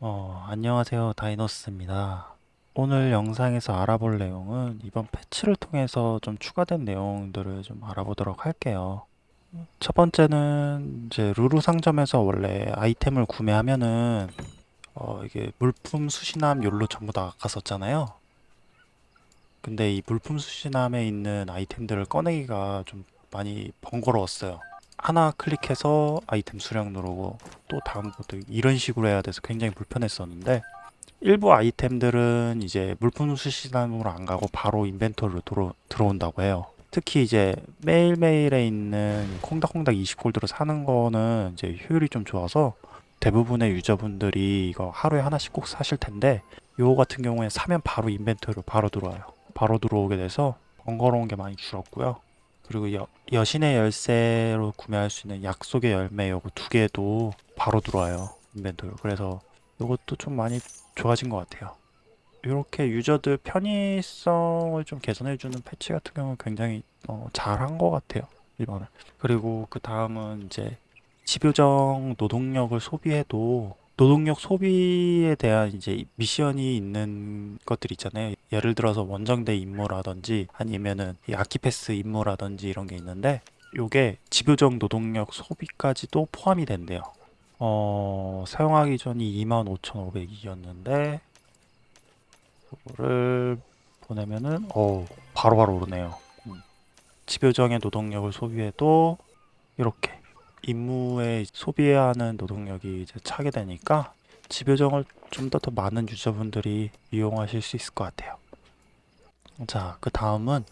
어, 안녕하세요. 다이노스입니다. 오늘 영상에서 알아볼 내용은 이번 패치를 통해서 좀 추가된 내용들을 좀 알아보도록 할게요. 첫 번째는 이제 루루 상점에서 원래 아이템을 구매하면은 어, 이게 물품 수신함 욜로 전부 다 갔었잖아요. 근데 이 물품 수신함에 있는 아이템들을 꺼내기가 좀 많이 번거로웠어요. 하나 클릭해서 아이템 수령 누르고 또 다음 것도 이런 식으로 해야 돼서 굉장히 불편했었는데 일부 아이템들은 이제 물품 수신함으로 안 가고 바로 인벤토리로 들어, 들어온다고 해요. 특히 이제 매일매일에 있는 콩닥콩닥 20골드로 사는 거는 이제 효율이 좀 좋아서 대부분의 유저분들이 이거 하루에 하나씩 꼭 사실 텐데 요거 같은 경우에 사면 바로 인벤토리로 바로 들어와요. 바로 들어오게 돼서 번거로운 게 많이 줄었고요. 그리고 여, 여신의 열쇠로 구매할 수 있는 약속의 열매 요거 두 개도 바로 들어와요. 인벤토리. 그래서 요것도 좀 많이 좋아진 것 같아요. 이렇게 유저들 편의성을 좀 개선해주는 패치 같은 경우는 굉장히 어, 잘한 것 같아요. 이번에. 그리고 그 다음은 이제 집요정 노동력을 소비해도 노동력 소비에 대한 이제 미션이 있는 것들 있잖아요. 예를 들어서 원정대 임무라든지 아니면은 이 아키패스 임무라든지 이런 게 있는데 요게 집요정 노동력 소비까지도 포함이 된대요. 어, 사용하기 전이 25,500이었는데 그거를 보내면은 어 바로바로 오르네요. 음. 집요정의 노동력을 소비해도 이렇게 임무에 소비해야 하는 노동력이 이제 차게 되니까 집요정을 좀 더 더 많은 유저분들이 이용하실 수 있을 것 같아요. 자, 그 다음은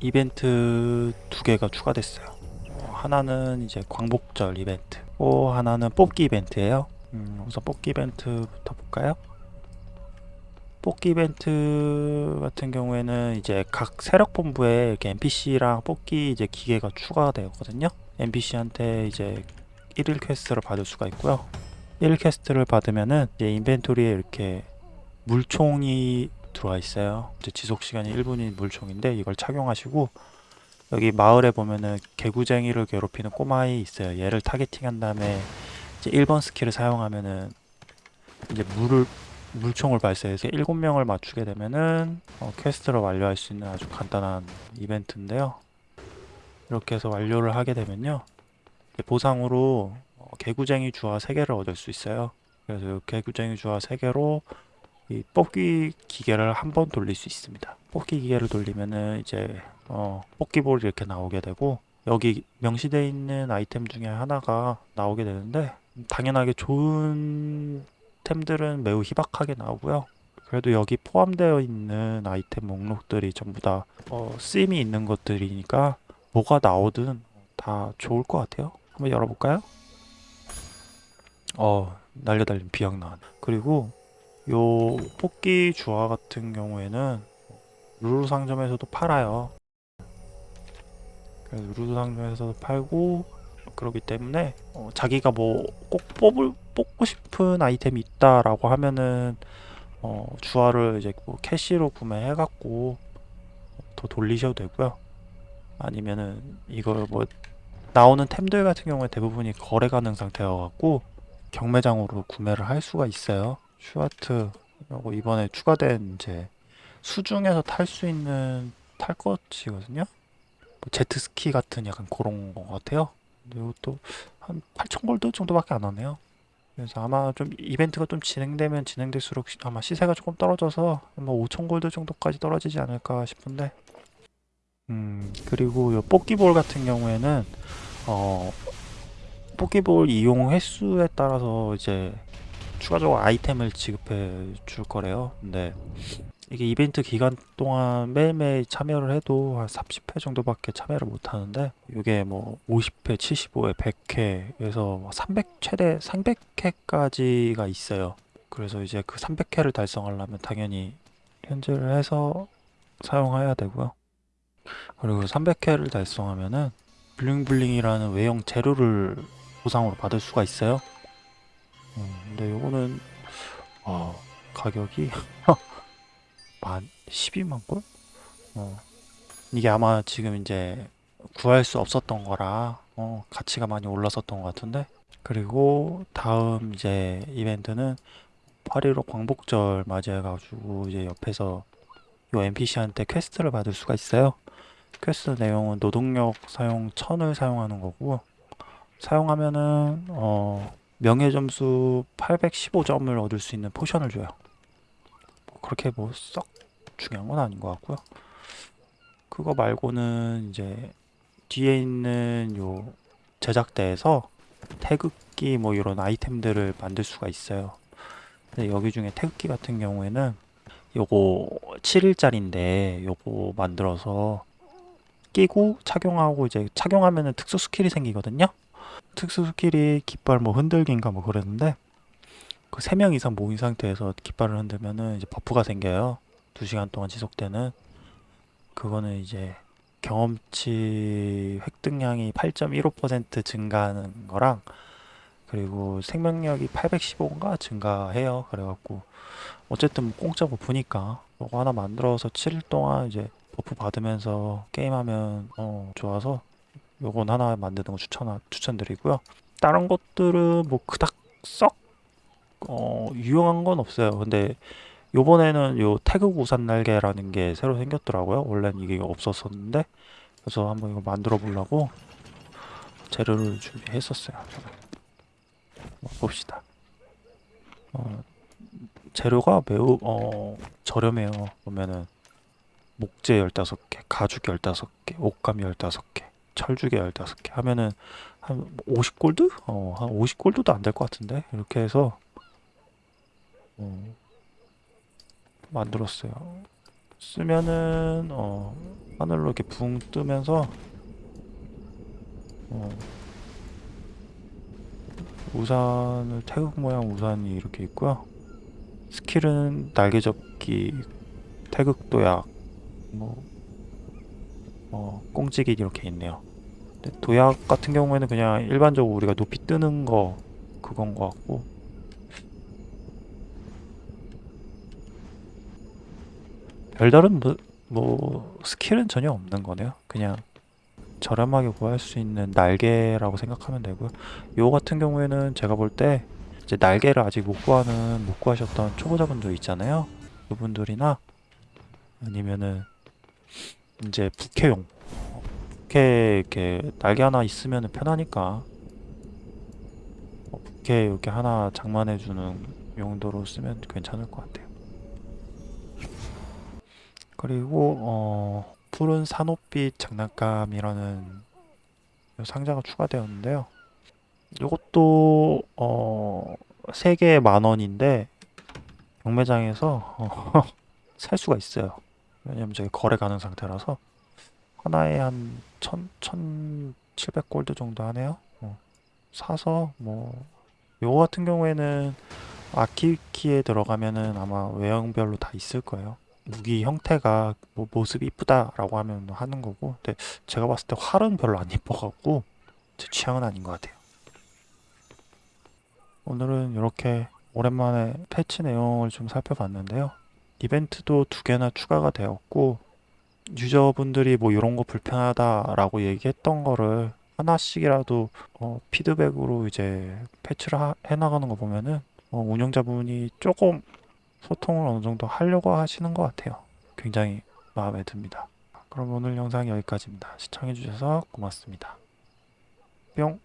이벤트 두 개가 추가됐어요. 어, 하나는 이제 광복절 이벤트, 또 하나는 뽑기 이벤트예요. 음, 우선 뽑기 이벤트부터 볼까요? 뽑기 이벤트 같은 경우에는 이제 각 세력 본부에 이렇게 NPC랑 뽑기 이제 기계가 추가되었거든요. NPC한테 이제 1일 퀘스트를 받을 수가 있고요. 1일 퀘스트를 받으면은 이제 인벤토리에 이렇게 물총이 들어와 있어요. 이제 지속 시간이 1분인 물총인데 이걸 착용하시고 여기 마을에 보면은 개구쟁이를 괴롭히는 꼬마이 있어요. 얘를 타겟팅한 다음에 이제 1번 스킬을 사용하면은 이제 물을 물총을 발사해서 7명을 맞추게 되면은 어, 퀘스트를 완료할 수 있는 아주 간단한 이벤트인데요. 이렇게 해서 완료를 하게 되면요. 보상으로 어, 개구쟁이 주화 3개를 얻을 수 있어요. 그래서 개구쟁이 주화 3개로 이 뽑기 기계를 한 번 돌릴 수 있습니다. 뽑기 기계를 돌리면은 이제 어, 뽑기볼이 이렇게 나오게 되고 여기 명시되어 있는 아이템 중에 하나가 나오게 되는데 당연하게 좋은 템들은 매우 희박하게 나오고요. 그래도 여기 포함되어 있는 아이템 목록들이 전부 다 어, 쓰임이 있는 것들이니까 뭐가 나오든 다 좋을 것 같아요. 한번 열어볼까요? 어, 날개 달린 비약 나왔네. 그리고 요 뽑기 주화 같은 경우에는 루루 상점에서도 팔아요. 그래서 루루 상점에서도 팔고 그러기 때문에 어, 자기가 뭐 꼭 뽑을 뽑고 싶은 아이템이 있다라고 하면은 어, 주화를 이제 뭐 캐시로 구매해 갖고 더 돌리셔도 되고요. 아니면은 이걸 뭐 나오는 템들 같은 경우에 대부분이 거래 가능 상태여 갖고 경매장으로 구매를 할 수가 있어요. 슈아트 그리고 이번에 추가된 이제 수중에서 탈 수 있는 탈 것이거든요. 뭐 제트스키 같은 약간 그런 것 같아요. 근데 이것도 한 8,000골드 정도밖에 안 하네요. 그래서 아마 좀 이벤트가 좀 진행되면 진행될수록 시- 아마 시세가 조금 떨어져서 뭐 5,000골드 정도까지 떨어지지 않을까 싶은데 음, 그리고 요 뽑기볼 같은 경우에는 어, 뽑기볼 이용 횟수에 따라서 이제 추가적으로 아이템을 지급해 줄 거래요. 근데 이게 이벤트 기간 동안 매일매일 참여를 해도 한 30회 정도밖에 참여를 못 하는데 이게 뭐 50회, 75회, 100회에서 300 최대 300회까지가 있어요. 그래서 이제 그 300회를 달성하려면 당연히 현질을 해서 사용해야 되고요. 그리고 300회를 달성하면은 블링블링이라는 외형 재료를 보상으로 받을 수가 있어요. 음, 근데 요거는 어, 가격이 만 12만 골? 어, 이게 아마 지금 이제 구할 수 없었던 거라 어, 가치가 많이 올랐었던 것 같은데 그리고 다음 이제 이벤트는 8.15 광복절 맞이해가지고 이제 옆에서 요 NPC한테 퀘스트를 받을 수가 있어요. 퀘스트 내용은 노동력 사용 1000을 사용하는 거고 사용하면은 어 명예 점수 815점을 얻을 수 있는 포션을 줘요. 뭐 그렇게 뭐 썩 중요한 건 아닌 것 같고요. 그거 말고는 이제 뒤에 있는 요 제작대에서 태극기 뭐 이런 아이템들을 만들 수가 있어요. 근데 여기 중에 태극기 같은 경우에는 요거 7일짜리인데 요거 만들어서 끼고 착용하고 이제 착용하면은 특수 스킬이 생기거든요. 특수 스킬이 깃발 뭐 흔들기인가 뭐 그랬는데 그 3명 이상 모인 상태에서 깃발을 흔들면은 이제 버프가 생겨요. 2시간 동안 지속되는 그거는 이제 경험치 획득량이 8.15% 증가하는 거랑 그리고 생명력이 815인가 증가해요. 그래갖고 어쨌든 뭐 공짜 버프니까 이거 하나 만들어서 7일 동안 이제 버프 받으면서 게임하면 어 좋아서 요건 하나 만드는 거 추천 추천드리고요. 다른 것들은 뭐 그닥 썩 어, 유용한 건 없어요. 근데 요번에는 요 태극 우산 날개라는 게 새로 생겼더라고요. 원래는 이게 없었었는데 그래서 한번 이거 만들어 보려고 재료를 준비했었어요. 봅시다. 어, 재료가 매우 어, 저렴해요. 보면은 목재 15개, 가죽 15개, 옷감 15개, 철주개 15개 하면은 한 50골드? 어, 한 50골드도 안 될 것 같은데. 이렇게 해서 어, 만들었어요. 쓰면은 어, 하늘로 이렇게 붕 뜨면서 어, 우산을 태극 모양 우산이 이렇게 있고요. 스킬은 날개 접기, 태극 도약, 뭐 어, 꽁찌기 이렇게 있네요. 도약 같은 경우에는 그냥 일반적으로 우리가 높이 뜨는 거 그건 것 같고 별다른 뭐, 뭐 스킬은 전혀 없는 거네요. 그냥 저렴하게 구할 수 있는 날개라고 생각하면 되고요. 요 같은 경우에는 제가 볼때 이제 날개를 아직 못 구하는 못 구하셨던 초보자분들 있잖아요. 그분들이나 아니면은 이제 부캐용 부캐 이렇게 날개 하나 있으면 편하니까 어, 부캐 이렇게 하나 장만해주는 용도로 쓰면 괜찮을 것 같아요. 그리고 어, 푸른 산호빛 장난감이라는 요 상자가 추가되었는데요. 이것도 어, 3개에 만 원인데 경매장에서 어, 살 수가 있어요. 왜냐면 저기 거래 가능 상태라서 하나에 한 천, 천 칠백 골드 정도 하네요. 어, 사서 뭐 요거 같은 경우에는 아키키에 들어가면은 아마 외형별로 다 있을 거예요. 무기 형태가 뭐 모습이 이쁘다 라고 하면 하는 거고 근데 제가 봤을 때 활은 별로 안 이뻐갖고 제 취향은 아닌 것 같아요. 오늘은 이렇게 오랜만에 패치 내용을 좀 살펴봤는데요. 이벤트도 두 개나 추가가 되었고 유저분들이 뭐 이런 거 불편하다라고 얘기했던 거를 하나씩이라도 어, 피드백으로 이제 패치를 하- 해나가는 거 보면은 어, 운영자분이 조금 소통을 어느 정도 하려고 하시는 것 같아요. 굉장히 마음에 듭니다. 그럼 오늘 영상 여기까지입니다. 시청해주셔서 고맙습니다. 뿅!